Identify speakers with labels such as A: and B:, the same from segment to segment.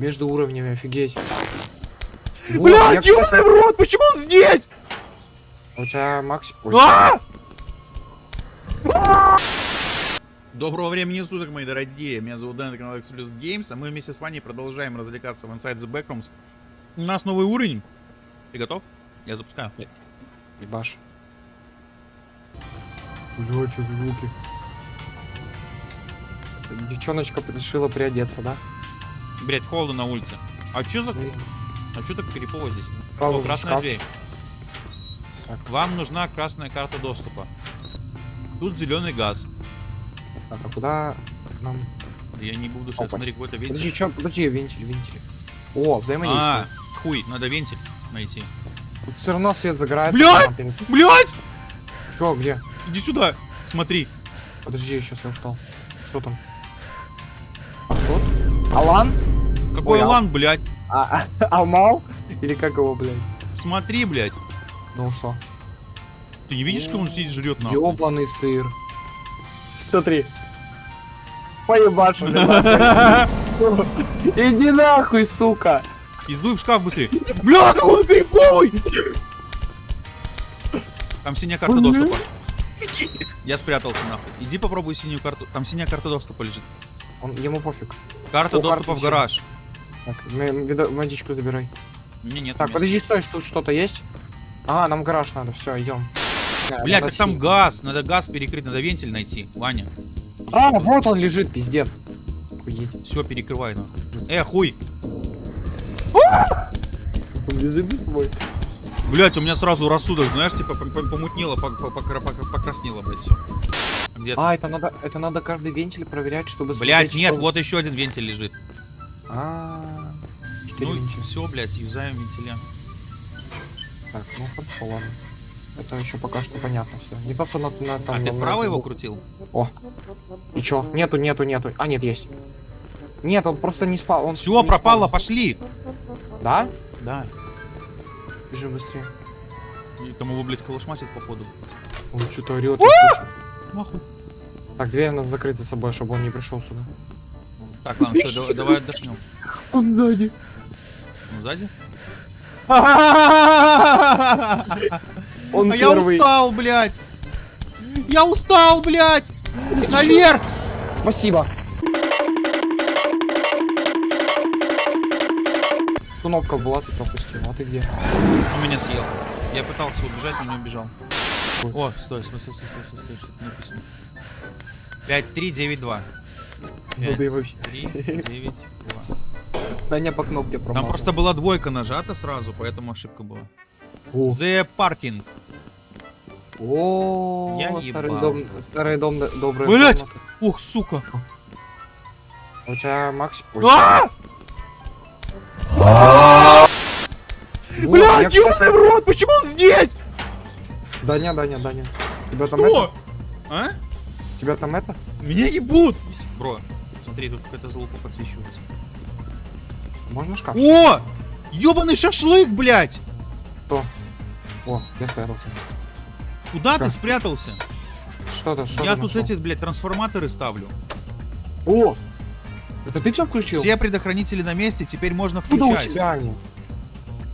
A: Между уровнями, офигеть. Вот,
B: Блядь,
A: я,
B: ёбаный
A: кстати,
B: в рот, почему он здесь?
A: У тебя Макс... Ой,
B: А! Доброго времени суток, мои дорогие. Меня зовут Дэн, это канал Exodus Games, а мы вместе с вами продолжаем развлекаться в Inside the Backrooms. У нас новый уровень. Ты готов? Я запускаю.
A: ебаш. Блядь, что за звуки? Девчоночка решила приодеться, да?
B: Блять, холодно на улице. А чё за... А чё так крипово здесь? О, красная
A: шкаф.
B: дверь.
A: Так.
B: Вам нужна красная карта доступа. Тут зеленый газ.
A: Так, а куда нам...
B: Я не буду сейчас
A: Опа.
B: смотреть какой-то вентиль.
A: Подожди, чё, подожди, вентиль, вентиль. О,
B: А,
A: взаимодействие.
B: хуй, надо вентиль найти.
A: Тут все равно свет загорается. Перед-
B: Блять!
A: Чё, где?
B: Иди сюда, смотри.
A: Подожди, сейчас я устал. Что там? А кто? Алан?
B: Какой
A: Ой,
B: Алан, блядь?
A: А, а, Алмау? Или как его, блядь?
B: Смотри, блядь.
A: Ну что?
B: Ты не видишь, как он сидит жрет нахуй?
A: Ёбаный сыр. Смотри. Поебашу. Иди нахуй, сука.
B: Издуй в шкаф быстрее. Бля, какой ты криповый! Там синяя карта доступа. Я спрятался нахуй. Иди попробуй синюю карту. Там синяя карта доступа лежит.
A: Он, ему пофиг.
B: Карта
A: О,
B: доступа
A: карта
B: в гараж.
A: Так, водичку забирай.
B: Меня нет
A: Так,
B: места.
A: подожди, стой, что тут что-то есть? А, нам гараж надо, все, идем.
B: Блядь, так там газ. Надо газ перекрыть, надо вентиль найти. Ваня,
A: А, вот он лежит, пиздец. Охуеть.
B: все перекрывай нахуй. Э, хуй.
A: Он лежит.
B: Блять, у меня сразу рассудок, знаешь, типа пом- пом- помутнело, пок- пок- покра- пок- покраснело, блядь, все. Где ты?
A: А, это надо, это надо каждый вентиль проверять, чтобы...
B: Блять, нет,
A: что-
B: вот еще один вентиль лежит.
A: А,
B: Ну, все, блядь, юзаем вентиля.
A: Так, ну хорошо, ладно. Это еще пока что понятно все. Не то, что на, на там.
B: А ты вправо
A: на-
B: его крутил?
A: О. И чё? Нету, нету, нету. А, нет, есть. Нет, он просто не спал. Он
B: Все, пропало,
A: спал.
B: пошли.
A: Да?
B: Да.
A: Бежи быстрее.
B: И там его, блядь, колошматит, походу.
A: Он что-то орет.
B: Нахуй.
A: Так, дверь надо закрыть за собой, чтобы он не пришел сюда.
B: Так, ладно, давай, давай отдохнем.
A: Он сзади.
B: Ну, сзади?
A: Он
B: А я устал, блядь! Я устал, блядь! Наверх!
A: Спасибо. Кнопка была, ты пропустил. А ты где?
B: Он меня съел. Я пытался убежать, но не убежал. О, стой, стой, стой, стой, стой, стой, стой, что-то написано. 5, 3, 9, 2.
A: Ну да и вообще.
B: 3, 9, 2.
A: Даня по кнопке промазал.
B: Там просто была двойка нажата сразу, поэтому ошибка была.
A: О,
B: The Parking.
A: О,
B: Я
A: старый
B: ебал.
A: дом, старый дом, д- добрая
B: Блядь!
A: комната.
B: Ох, сука.
A: У тебя Макс...
B: А!
A: вот,
B: Блядь,
A: я, кстати-
B: ёбаный в рот, почему он здесь?
A: Даня, Даня, Даня. Тебя там это?
B: Что? А?
A: Тебя там это?
B: Меня ебут! Бро, смотри, тут какая-то залупа подсвечивается.
A: Можно шкаф?
B: О! Ёбаный шашлык, блядь!
A: Что? О, я спрятался.
B: Куда ты
A: Как?
B: спрятался?
A: Что-то, что-то
B: Я тут
A: нашел.
B: эти, блядь, трансформаторы ставлю.
A: О! Это ты все включил?
B: Все предохранители на месте, теперь можно
A: Куда у
B: включать.
A: тебя они?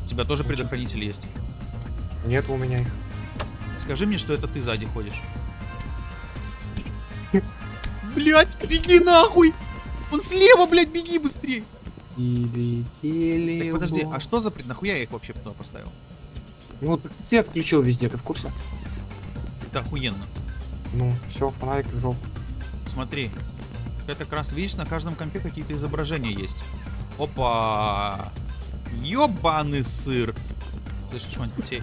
B: У тебя тоже предохранитель есть.
A: Нет у меня их.
B: Скажи мне, что это ты сзади ходишь. Блять, беги нахуй! Он слева, блядь, беги быстрее! Так подожди, а что за пред... Нахуя я их вообще туда поставил?
A: Ну, ты свет включил везде, ты в курсе?
B: Это охуенно.
A: Ну, все, фонарик жёг.
B: Смотри. Это как раз, видишь, на каждом компе какие-то изображения есть. Опа! Ёбаный сыр! Слышишь, мать путей?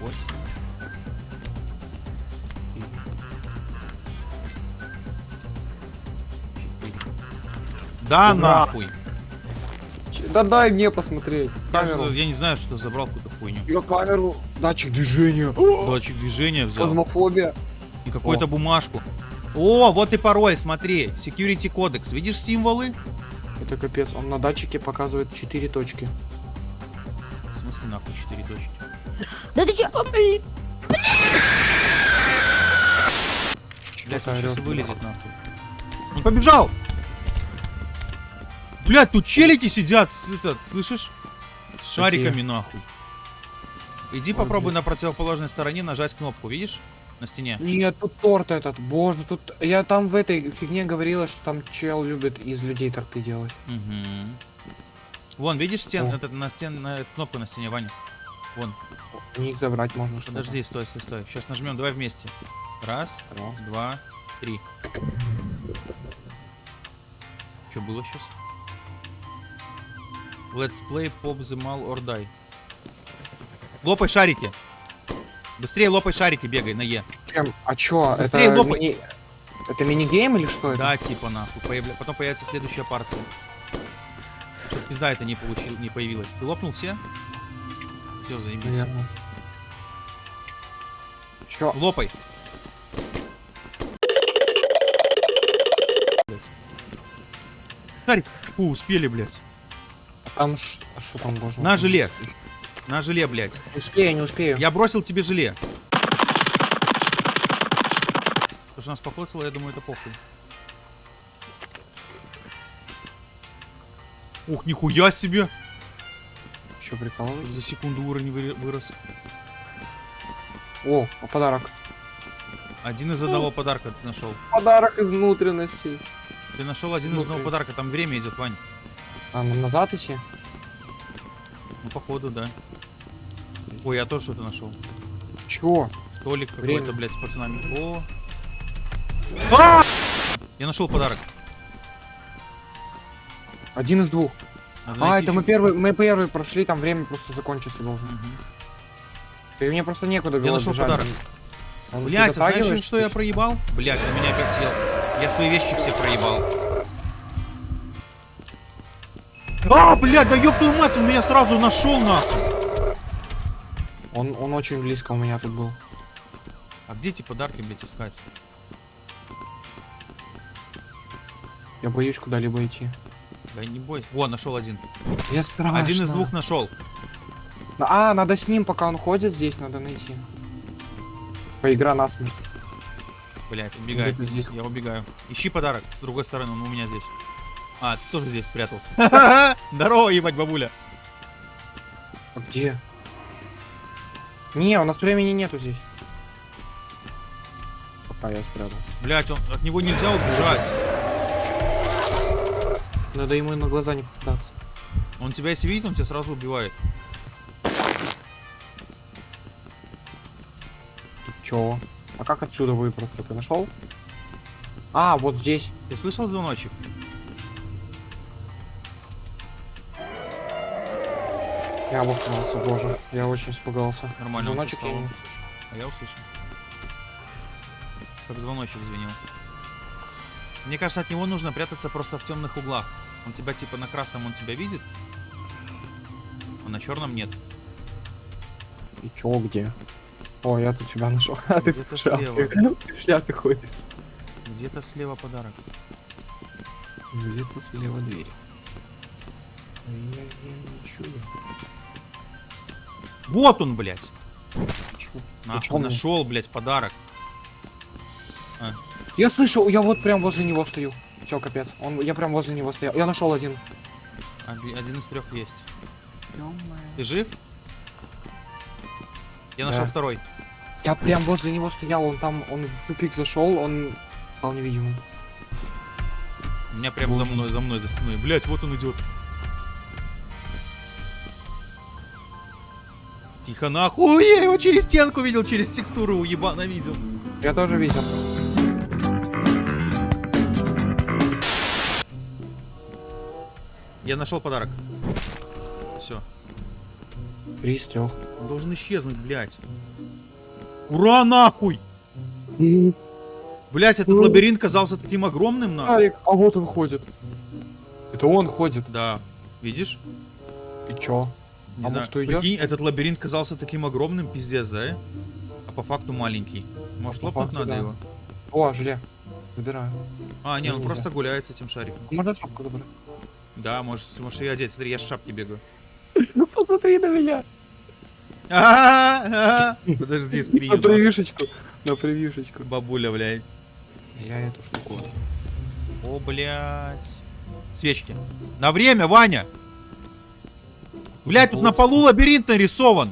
B: Восемь. Да
A: Ура!
B: нахуй!
A: Да дай мне посмотреть.
B: Я, же
A: Камеру.
B: за- я не знаю, что забрал какую-то хуйню.
A: Я камеру. Датчик движения.
B: Датчик движения взял.
A: Фазмофобия.
B: И какую-то бумажку. О, вот и пароль, смотри. Security кодекс. Видишь символы?
A: Это капец. Он на датчике показывает 4 точки.
B: В смысле нахуй 4 точки?
C: Да ты чё, блин?
B: Блядь, сейчас вылезет нахуй. Он побежал! Блядь, тут челики сидят, с, этот, слышишь? С шариками нахуй. Иди
A: Ой,
B: попробуй
A: блядь.
B: на противоположной стороне нажать кнопку, видишь? На стене.
A: Нет, тут торт этот. Боже, тут... Я там в этой фигне говорила, что там чел любит из людей торты делать.
B: Мгм. Вон, видишь стен,
A: О.
B: этот, на стен, на, кнопку на стене, Ваня. Вон,
A: У них забрать можно что-то.
B: подожди, стой, стой, стой. Сейчас нажмем, давай вместе. Раз,
A: Раз.
B: два, три. Что было сейчас? Let's pop the mal or die. Лопай шарики. Быстрее лопай шарики, бегай на Е.
A: Чем? А чё?
B: Быстрее
A: это
B: лопай.
A: мини... Это мини-гейм или что это?
B: Да, типа нахуй. Появля- Потом появится следующая партия. Чтоб пизда это не, получил... не появилась. Ты лопнул все? Все, заебись.
A: Наверное. Чё?
B: Лопай. Шарик. Фу, успели, блядь.
A: А там ш- а что там можно?
B: На желе. На желе, блядь.
A: Успею, не успею.
B: Я бросил тебе желе. Потому что нас покоцало, я думаю, это похуй. Ух, нихуя себе! Как
A: прикалываешься?
B: за секунду уровень вы- вырос.
A: О, а подарок.
B: Один из одного подарка ты нашел.
A: Подарок из внутренностей.
B: Ты нашел один из одного подарка, там время идет, Вань.
A: А, нам назад идти?
B: Ну, походу, да. Ой, я тоже что-то нашел.
A: Чего?
B: Столик какой-то, блядь, с пацанами. О! А! Я нашел подарок.
A: Один из двух.
B: Надо
A: А, это мы первый, мы первый прошли, там время просто закончиться должно.
B: Мгм.
A: И мне просто некуда
B: Я
A: было
B: нашел
A: бежать.
B: подарок.
A: Он- ты
B: Блять, а знаешь, что я проебал? Блять, он меня опять съел. Я свои вещи все проебал. А, блядь, да ёб твою мать, он меня сразу нашел нахуй.
A: Он, он очень близко у меня тут был.
B: А где эти подарки, блядь, искать?
A: Я боюсь куда-либо идти.
B: Да не бойся. Во, нашел один.
A: Я страшно.
B: Один из двух нашел.
A: А, надо с ним, пока он ходит здесь, надо найти. Поигра насмерть.
B: Блять.
A: Где-то здесь.
B: Я убегаю. Ищи подарок с другой стороны, он у меня здесь. А, ты тоже здесь спрятался. Здорово, ебать, бабуля.
A: А где? Не, у нас времени нету здесь. Пока я спрятался.
B: Блять, он от него нельзя убежать.
A: Надо ему на глаза не попадаться.
B: Он тебя если видит, он тебя сразу убивает.
A: Ты чё? А как отсюда выбраться? Ты нашел? А, вот здесь.
B: Ты слышал звоночек?
A: Я обосрался, боже. Я очень испугался.
B: Нормально, он
A: Звоночек я не услышал.
B: А я услышал. Как звоночек звенел. Мне кажется, от него нужно прятаться просто в темных углах. Он тебя типа на красном он тебя видит, а на черном нет.
A: И чё, где? О, я тут тебя нашел. А ты
B: Где-то слева.
A: Ты шляпе ходишь.
B: Где-то слева подарок.
A: Где-то слева дверь. А Я, я не чую.
B: Вот он, блядь. Нахуй, нашел, блядь, подарок.
A: Я слышал, я вот прям возле него стою. Все, капец. Он, я прям возле него стоял. Я нашел один.
B: Оди- Один из трех есть. Ты жив? Я нашел
A: Да.
B: второй.
A: Я прям возле него стоял, он там, он в тупик зашел, он стал невидимым.
B: У меня прям за
A: Боже.
B: мной, за мной, за стеной. Блять, вот он идет. Тихо нахуй, я его через стенку видел, через текстуру уебано видел.
A: Я тоже видел.
B: Я нашел подарок. Все.
A: Три из трех.
B: Он должен исчезнуть, блядь. Ура, нахуй! Блять, этот
A: Ну.
B: лабиринт казался таким огромным, нахуй.
A: Арик, а вот он ходит. Это он ходит.
B: Да, видишь?
A: И чё?
B: Не
A: А
B: знаю.
A: может, уйдёшь?
B: Прикинь, этот лабиринт казался таким огромным, пиздец, да? А по факту маленький. Может,
A: по
B: лопнуть
A: факту,
B: надо
A: да.
B: его?
A: О, желе. Выбираю.
B: А, не, он
A: Нельзя.
B: просто гуляет с этим шариком.
A: Можно шапку забрать?
B: Да, можешь, можешь ее одеть. Смотри, я с шапки бегаю.
A: Ну посмотри на меня.
B: Подожди,
A: На
B: скрин.
A: привившечку. На привившечку.
B: Бабуля, блядь.
A: Я эту штуку.
B: О, блядь. Свечки. На время, Ваня! Блядь, тут на полу лабиринт нарисован.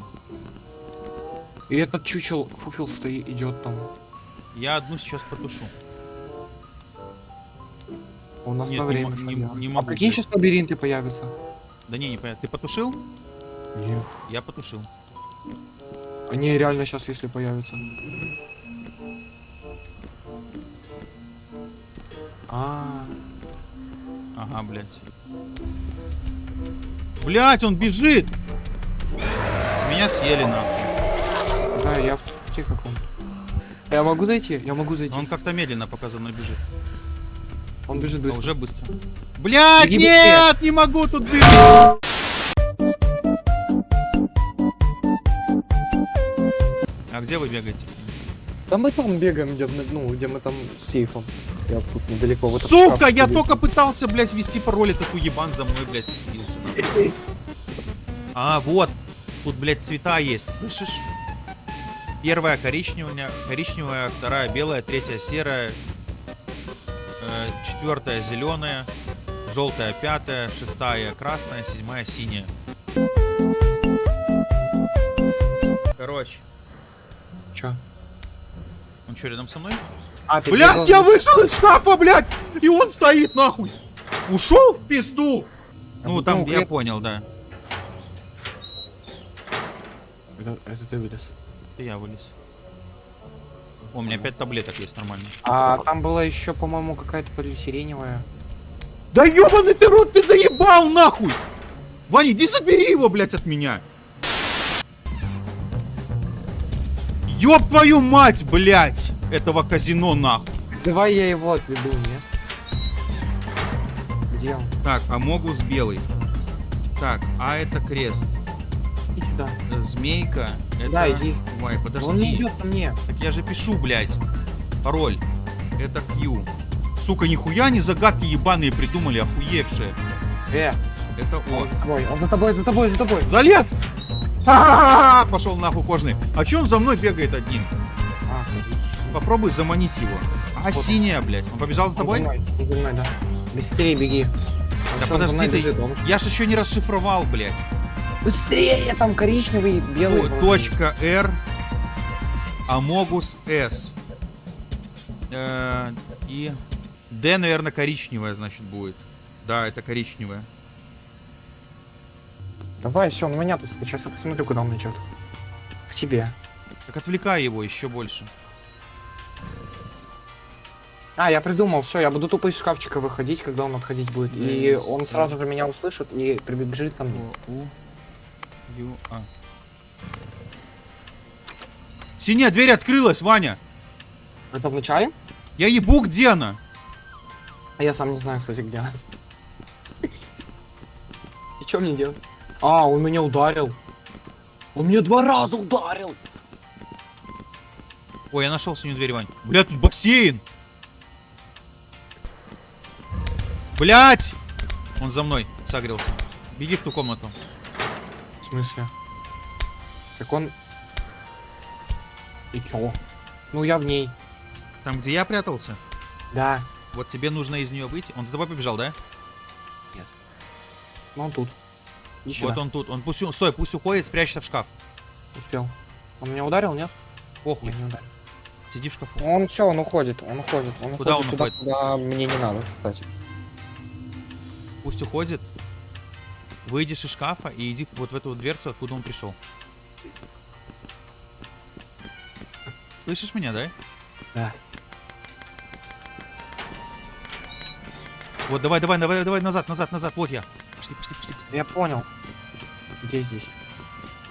A: И этот чучел фуфил стоит, идет там.
B: Я одну сейчас потушу.
A: У нас
B: Нет,
A: на
B: не
A: время.
B: не-
A: шагал.
B: не
A: а
B: могу,
A: прикинь,
B: блядь.
A: сейчас лабиринты появятся.
B: Да не, не понятно. Ты потушил?
A: Нет.
B: Я потушил.
A: Они реально сейчас, если появятся. А,
B: Ага, блядь. Блядь, он бежит! Меня съели нахуй.
A: да, я в те каком. Я могу зайти? Я могу зайти.
B: Он как-то медленно пока за мной бежит.
A: Он бежит
B: А
A: быстро.
B: уже быстро.
A: Беги
B: нет! Не могу тут дырку! А где вы бегаете?
A: Да мы там бегаем, где, мы- ну, где мы там с сейфом. Я тут недалеко. в этот
B: Сука, я
A: залез.
B: только пытался, блядь, ввести пароль, и такой ебан за мной, блядь, нахуй. А, вот. Тут, блядь, цвета есть, слышишь? Первая коричневая, коричневая, вторая белая, третья серая, э, четвертая зеленая, желтая пятая, шестая красная, седьмая синяя. Короче,
A: Чё?
B: он что, рядом со мной?
A: А,
B: Блядь, я вышел из шкафа, блядь! И он стоит нахуй! Ушел в пизду!
A: А
B: Ну, там, я
A: клет-
B: понял, да.
A: Это, это ты вылез.
B: Это я вылез. О, у меня пять таблеток есть нормально.
A: А там была еще, по-моему, какая-то полисиреневая.
B: Да ебаный ты рот, ты заебал нахуй! Ваня, иди забери его, блядь, от меня! Ёб твою мать, блядь! Этого казино нахуй!
A: Давай я его отведу, нет? Где он?
B: Так, Амогус белый. Так, а это крест. Э, Змейка. Это...
A: Да, иди.
B: Ой,
A: Он не
B: подожди.
A: идет ко мне.
B: Так я же пишу, блядь. Пароль. Это Q. Сука, нихуя не загадки ебаные придумали, охуевшие.
A: Э,
B: Это О.
A: он за тобой, он за тобой, за тобой, за тобой.
B: Залез! Ха-ха-ха! Пошел нахуй кожный. А че он за мной бегает один?
A: А.
B: Попробуй заманить его. А
A: Вот он.
B: синяя, блядь. Он побежал за
A: Он
B: тобой?
A: за мной, он за мной, да. Быстрее беги. Он
B: Да
A: он
B: подожди ты.
A: бежит, он-
B: Я ж еще не расшифровал, блядь.
A: Быстрее, там коричневый, белый. Вроде.
B: Точка R. Амогус S. Э, И D, наверное, коричневая, значит, будет. Да, это коричневая.
A: Давай, все, он меня тут сейчас я посмотрю, куда он идет. К тебе.
B: Так отвлекай его еще больше.
A: А, я придумал, все, я буду тупо из шкафчика выходить, когда он отходить будет. И он сразу же меня услышит и прибежит ко мне.
B: Ю, А. Синяя дверь открылась, Ваня.
A: Это в начале?
B: Я ебу, где она?
A: А я сам не знаю, кстати, где она. И что мне делать? А, он меня ударил. Он меня два раза ударил.
B: Ой, я нашел синюю дверь, Вань. Бля, тут бассейн. Блять! Он за мной согрелся. Беги в ту комнату.
A: В смысле? Так он... И чё? Ну, я в ней.
B: Там, где я прятался,
A: Да.
B: вот тебе нужно из нее выйти. Он за тобой побежал, да?
A: Ну, он тут. Иди сюда.
B: Вот он тут. Он пусть... Стой, пусть уходит, спрячься в шкаф.
A: Успел. Он меня ударил, нет?
B: Похуй.
A: Я не ударил.
B: Сиди в шкафу.
A: Он все, он уходит, он уходит. Он
B: Куда
A: уходит
B: он
A: туда,
B: уходит?
A: куда мне не надо, кстати.
B: Пусть уходит. Выйдешь из шкафа и иди вот в эту вот дверцу, откуда он пришел. Слышишь меня, да?
A: Да.
B: Вот, давай, давай, давай, давай, назад, назад, назад. Вот я. Пошли, пошли, пошли, пошли.
A: Я понял. Где здесь?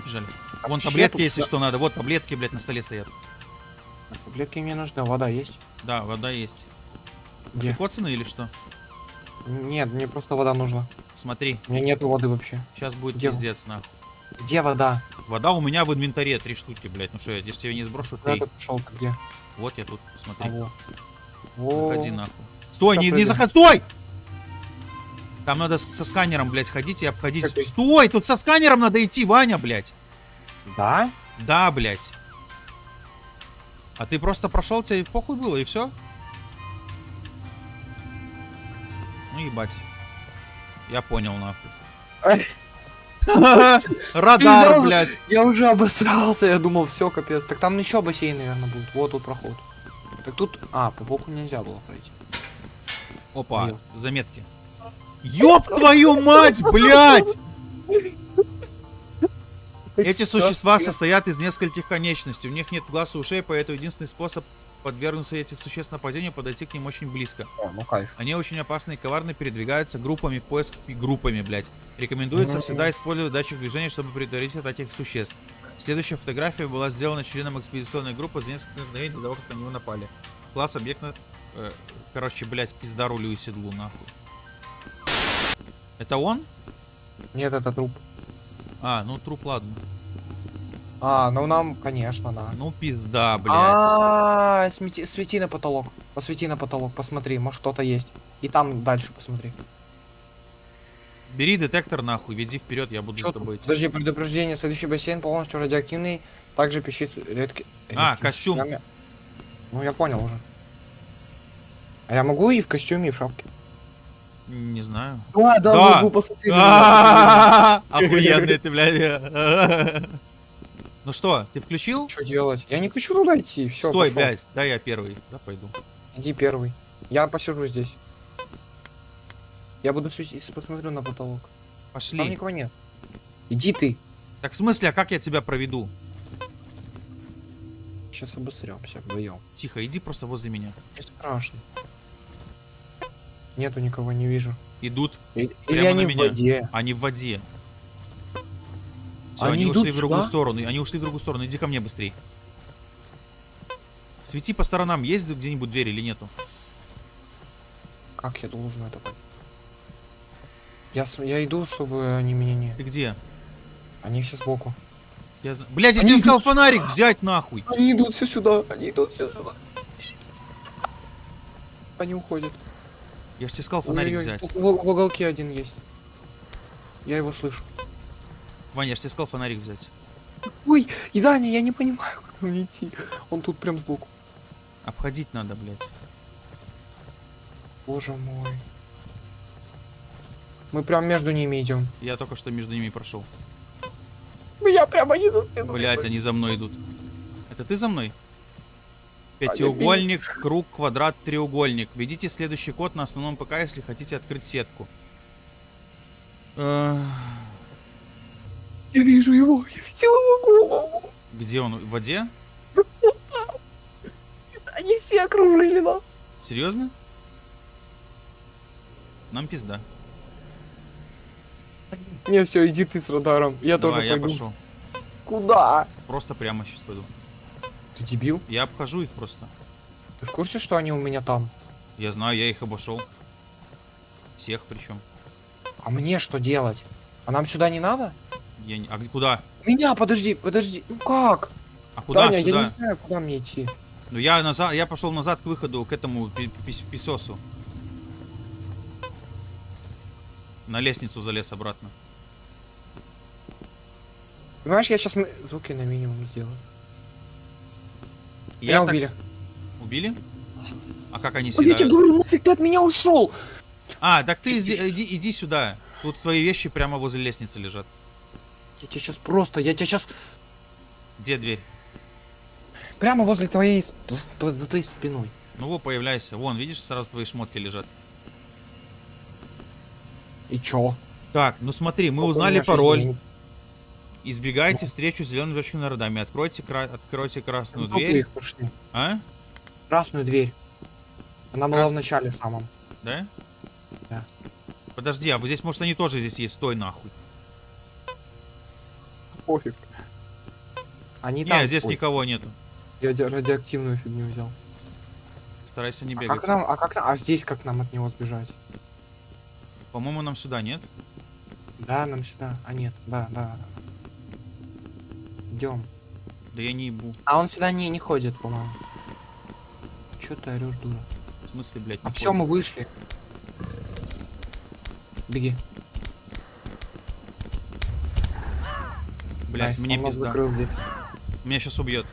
B: Бежали.
A: А
B: Вон таблетки,
A: тут
B: если что надо. Вот таблетки, блядь, на столе стоят.
A: Таблетки мне нужны, вода есть?
B: Да, вода есть.
A: Где?
B: Ты коцаный или что?
A: Нет, мне просто вода нужна.
B: Смотри,
A: У меня нету воды вообще.
B: сейчас будет
A: Где?
B: пиздец, нахуй.
A: Где вода?
B: Вода у меня в инвентаре, три штуки, блядь. Ну что, я здесь тебе не сброшу,
A: Куда ты пошел? Ты где?
B: Вот я тут,
A: А,
B: смотри.
A: вот. О,
B: Заходи нахуй. Стой, не, не заходи, стой! Там надо со сканером, блядь, ходить и обходить.
A: Какой?
B: Стой, тут со сканером надо идти, Ваня, блядь.
A: Да?
B: Да, блядь. А ты просто прошел, тебе и в похуй было, и все? Ну ебать. Я понял, нахуй. Радар, блядь.
A: Я уже обосрался, я думал, все, капец. Так там еще бассейн, наверное, будет. Вот тут проход. Так тут... А, по боку нельзя было пройти.
B: Опа, заметки. Ёб твою мать, блядь! Эти существа состоят из нескольких конечностей. У них нет глаз и ушей, поэтому единственный способ подвергнуться этих существ нападению подойти к ним очень близко.
A: О, ну кайф.
B: Они очень опасны и коварны, передвигаются группами в поисках и группами, блядь. Рекомендуется
A: Мгм.
B: всегда использовать датчик движения, чтобы предотвратить от этих существ. Следующая фотография была сделана членом экспедиционной группы за несколько мгновений до того, как на него напали. Класс объекта... э, короче, блядь, пизда рулю и седлу, нахуй. Это он?
A: Нет, это труп.
B: А, ну труп, ладно.
A: А, ну нам, конечно, да.
B: Ну пизда, блядь.
A: А, смети- свети на потолок. Посвети на потолок, посмотри, может кто-то есть. И там дальше посмотри.
B: Бери детектор, нахуй, веди вперед, я буду
A: Чё
B: с тобой идти.
A: Подожди, предупреждение, следующий бассейн полностью радиоактивный, также пищит редкий...
B: А, костюм.
A: частями. Ну, я понял уже. А я могу и в костюме, и в шапке?
B: Не знаю.
A: Да,
B: Да.
A: могу, посмотри.
B: Охуенный ты, блядь. Ну что, ты включил?
A: Что делать? Я не хочу туда идти, все,
B: Стой, блядь, дай я первый. Да, пойду.
A: Иди первый. Я посижу здесь. Я буду посмотрю на потолок. Там
B: Пошли.
A: никого нет. Иди ты.
B: Так в смысле, а как я тебя проведу?
A: Сейчас обосремся вдвоем.
B: Тихо, иди просто возле меня.
A: Не страшно. Нету никого, не вижу.
B: Идут,
A: И- Или
B: Прямо
A: они
B: на
A: в
B: меня.
A: воде.
B: они в воде. Все,
A: Они
B: они, ушли в другую
A: сюда?
B: сторону. Они ушли в другую сторону. Иди ко мне быстрей. Свети по сторонам, есть где-нибудь дверь или нету?
A: Как я должен это понять? Я, я иду, чтобы они меня не...
B: Ты где?
A: Они все сбоку.
B: Я... Блядь, я
A: Они
B: тебе сказал
A: идут
B: фонарик взять нахуй.
A: Они идут все сюда, они идут все сюда. Они уходят.
B: Я же тебе сказал фонарик
A: Ой-ой-ой,
B: взять.
A: В- в уголке один есть. Я его слышу.
B: Ваня, я же тебе сказал фонарик взять.
A: Ой, и Даня, я не понимаю, как мне идти. Он тут прям сбоку.
B: Обходить надо, блядь.
A: Боже мой. Мы прям между ними идем.
B: Я только что между ними прошел.
A: Я прямо не за спиной.
B: Блять, они за мной идут. Это ты за мной? Пятиугольник, круг, квадрат, треугольник. Введите следующий код на основном ПК, если хотите открыть сетку. Э,
A: Я вижу его, я видел его голову.
B: Где он? В воде?
A: Они все окружили нас.
B: Серьезно? Нам пизда.
A: Не, все, иди ты с радаром. Я
B: Давай,
A: тоже
B: я
A: пойду.
B: пошел.
A: Куда?
B: Просто прямо сейчас пойду.
A: Ты дебил?
B: Я обхожу их просто.
A: Ты в курсе, что они у меня там?
B: Я знаю, я их обошел. Всех причем.
A: А мне что делать? А нам сюда не надо?
B: Я не... А куда?
A: Меня, подожди, подожди. Ну как?
B: А куда
A: Таня,
B: сюда?
A: я не знаю, куда мне идти.
B: Ну я назад, я пошел назад к выходу, к этому писосу. На лестницу залез обратно.
A: Понимаешь, я сейчас звуки на минимум сделаю.
B: Я
A: Меня
B: так-
A: убили.
B: Убили? А как они
A: Ой, Я тебе говорю, нафиг ты от меня ушел?
B: А, так ты иди, иди, иди сюда. Тут твои вещи прямо возле лестницы лежат.
A: Я тебя сейчас просто, я тебя сейчас
B: Где дверь?
A: прямо возле твоей, за твоей спиной.
B: Ну вот, появляйся. Вон, видишь, сразу твои шмотки лежат.
A: И чё?
B: Так, ну смотри, мы
A: У
B: узнали пароль.
A: минут.
B: Избегайте встречу с зелеными точками на радами. Откройте, кра- откройте красную
A: Трупы
B: дверь.
A: пошли.
B: А?
A: Красную дверь. Она была в
B: Крас-
A: начале самом.
B: Да?
A: Да.
B: Подожди, а вот здесь, может, они тоже здесь есть? Стой нахуй.
A: Пофиг. Они
B: Не,
A: там.
B: здесь
A: Ой,
B: никого нету.
A: Я ди- радиоактивную фигню взял.
B: Старайся не
A: А
B: бегать.
A: как нам, а как нам, а здесь как нам от него сбежать?
B: По-моему, нам сюда, нет?
A: Да, нам сюда. А нет, да, да. Идем.
B: Да я не ебу.
A: А он сюда не, не ходит, по-моему. Чё ты орешь, дура?
B: В смысле, блядь,
A: А все, мы вышли. Беги. Nice,
B: мне пизда.
A: закрыл здесь.
B: Меня сейчас убьет.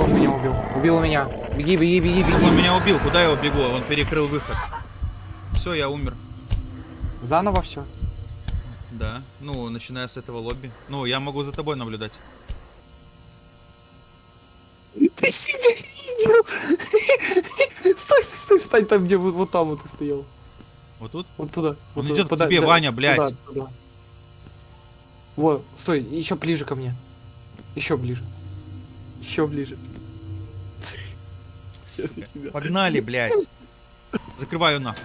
A: Он меня убил. Убил меня. Беги, беги, беги, беги.
B: Он меня убил, куда я убегу? Он перекрыл выход. Все, я умер.
A: Заново все.
B: Да. Ну, начиная с этого лобби. Ну, я могу за тобой наблюдать.
A: Ты себя видел? Стой, стой, стой, встань там, где вот, вот там вот ты стоял.
B: Вот тут?
A: Вот туда. вот
B: Он
A: туда,
B: идет к
A: пода-
B: тебе,
A: да,
B: Ваня, блядь.
A: Туда, туда. Вот, стой, еще ближе ко мне. Еще ближе. Еще ближе.
B: Погнали, блядь. Закрываю нахуй.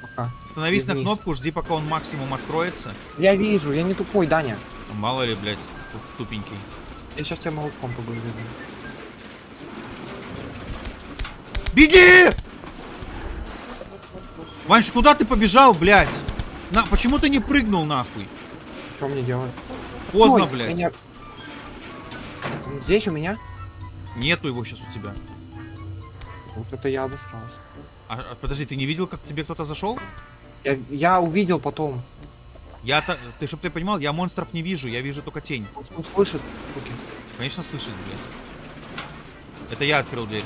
A: Пока.
B: Становись на
A: Вернись.
B: кнопку, жди, пока он максимум откроется.
A: Я вижу, я не тупой, Даня.
B: Мало ли, блядь, тупенький.
A: Я сейчас тебя молотком побью.
B: Беги! Ваньш, куда ты побежал, блядь? На, почему ты не прыгнул, нахуй?
A: Что мне делать?
B: Поздно,
A: Ой,
B: блядь.
A: меня- Он Здесь у меня?
B: Нету его сейчас у тебя.
A: Вот это я обосрался.
B: А, а, подожди, ты не видел, как к тебе кто-то зашел?
A: Я, я увидел потом.
B: Я то ты чтоб ты понимал, я монстров не вижу, я вижу только тень.
A: Он, слышит звуки.
B: Конечно, слышит, блядь. Это я открыл дверь.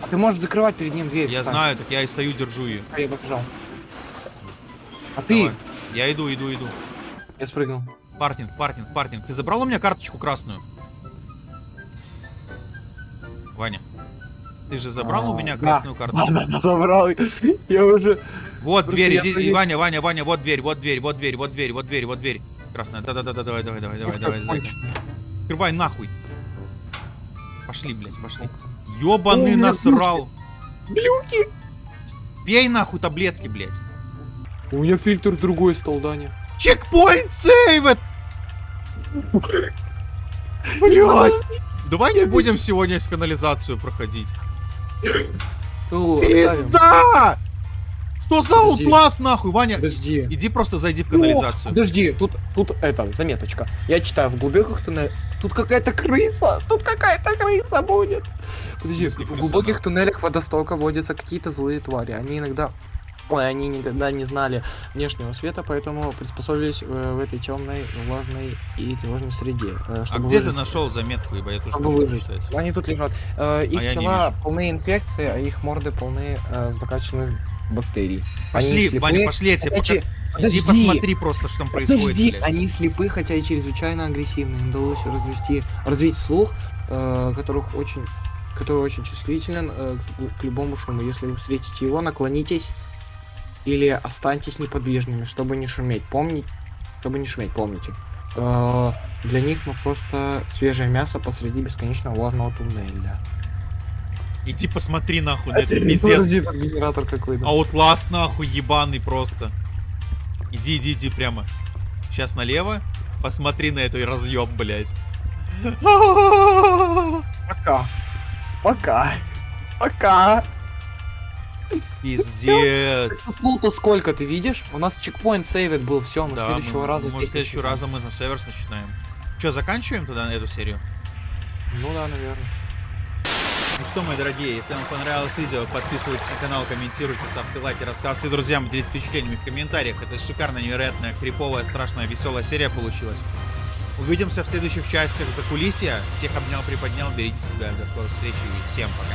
A: А ты можешь закрывать перед ним дверь.
B: Я
A: встань.
B: знаю, так я и стою, держу ее.
A: А я побежал. А ты?
B: Давай. Я иду, иду, иду.
A: Я спрыгнул.
B: Паркинг, паркинг, паркинг. Ты забрал у меня карточку красную? Ваня, ты же забрал у
A: А,
B: меня
A: да.
B: красную карточку?
A: Ладно, забрал. Я уже...
B: Вот
A: Просто
B: дверь,
A: я
B: иди, и Ваня, Ваня, Ваня, вот дверь, вот дверь, вот дверь, вот дверь, вот дверь, вот дверь. Красная, да-да-да, давай, давай, давай, давай, давай, зайка. Открывай нахуй. Пошли, блядь, пошли. Ёбаный
A: О,
B: насрал.
A: Глюки!
B: Пей нахуй таблетки, блядь.
A: У меня фильтр другой стал, Даня.
B: Чекпоинт сейвет!
A: Блядь!
B: Давай не будем сегодня с канализацию проходить. Пизда! Что за аутлас нахуй, Ваня?
A: Подожди.
B: Иди просто зайди в
A: О,
B: канализацию.
A: подожди, тут, тут это, заметочка. Я читаю, в глубоких туннелях... Тут какая-то крыса! Тут какая-то крыса будет! Подожди,
B: В
A: в глубоких туннелях водостока водятся какие-то злые твари. Они иногда... Ой, они никогда не знали внешнего света, поэтому приспособились э, в этой темной, влажной и тревожной среде. э,
B: А где ты
A: выжить.
B: нашел заметку, ибо я тоже
A: Чтобы выжить. Они тут лежат. Э, их
B: А я не
A: тела полны инфекции, а их морды полны э, закачанных бактерий.
B: Пошли,
A: слепые,
B: пошли, я тебе пока...
A: че-
B: Иди
A: подожди.
B: посмотри просто, что там происходит,
A: Подожди,
B: блядь.
A: они слепы, хотя и чрезвычайно агрессивны. Им удалось развести, развить слух, э, которых очень, который очень чувствителен э, к любому шуму. Если вы встретите его, наклонитесь или останьтесь неподвижными, чтобы не шуметь. Помнить, чтобы не шуметь, помните. Э, для них мы просто свежее мясо посреди бесконечного влажного туннеля.
B: Иди посмотри нахуй на это, пиздец.
A: Подожди, тут генератор какой-то.
B: Аутласт нахуй ебаный просто. Иди, иди, иди прямо. Сейчас налево. Посмотри на эту разъеб, блядь.
A: Пока. Пока. Пока.
B: Пиздец.
A: Лута сколько, ты видишь? У нас чекпоинт сейвит был, все, мы
B: Да,
A: следующего
B: мы,
A: раза
B: может, следующего раза мы на северс начинаем. Че, заканчиваем тогда эту серию?
A: Ну да, наверное.
B: Ну что, мои дорогие, если вам понравилось видео, подписывайтесь на канал, комментируйте, ставьте лайки, рассказывайте друзьям, делитесь впечатлениями в комментариях. Это шикарная, невероятная, криповая, страшная, веселая серия получилась. Увидимся в следующих частях за кулисья. Всех обнял, приподнял, берегите себя. До скорых встреч и всем пока.